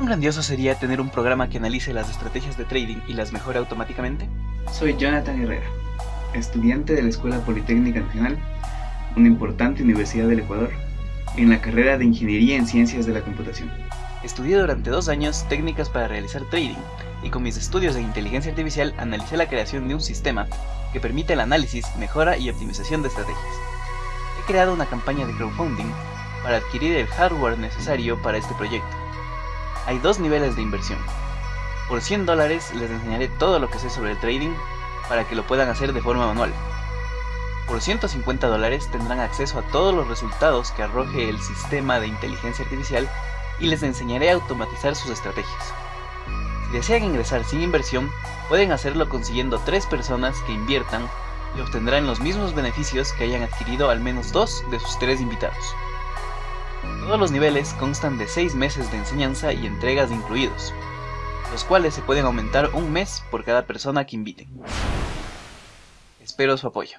¿Cuán grandioso sería tener un programa que analice las estrategias de trading y las mejore automáticamente? Soy Jonathan Herrera, estudiante de la Escuela Politécnica Nacional, una importante universidad del Ecuador, en la carrera de Ingeniería en Ciencias de la Computación. Estudié durante dos años técnicas para realizar trading y con mis estudios de inteligencia artificial analicé la creación de un sistema que permite el análisis, mejora y optimización de estrategias. He creado una campaña de crowdfunding para adquirir el hardware necesario para este proyecto. Hay dos niveles de inversión. Por 100 dólares les enseñaré todo lo que sé sobre el trading para que lo puedan hacer de forma manual. Por 150 dólares tendrán acceso a todos los resultados que arroje el sistema de inteligencia artificial y les enseñaré a automatizar sus estrategias. Si desean ingresar sin inversión, pueden hacerlo consiguiendo tres personas que inviertan y obtendrán los mismos beneficios que hayan adquirido al menos dos de sus tres invitados. Todos los niveles constan de 6 meses de enseñanza y entregas incluidos, los cuales se pueden aumentar un mes por cada persona que inviten. Espero su apoyo.